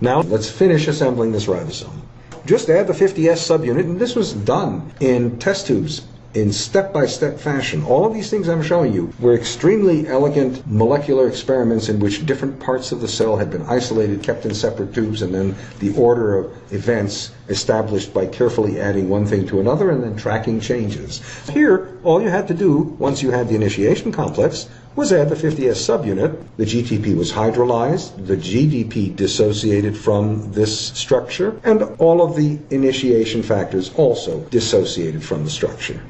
Now let's finish assembling this ribosome. Just add the 50S subunit, and this was done in test tubes in step-by-step fashion. All of these things I'm showing you were extremely elegant molecular experiments in which different parts of the cell had been isolated, kept in separate tubes, and then the order of events established by carefully adding one thing to another and then tracking changes. Here, all you had to do, once you had the initiation complex, was add the 50S subunit. The GTP was hydrolyzed, the GDP dissociated from this structure, and all of the initiation factors also dissociated from the structure.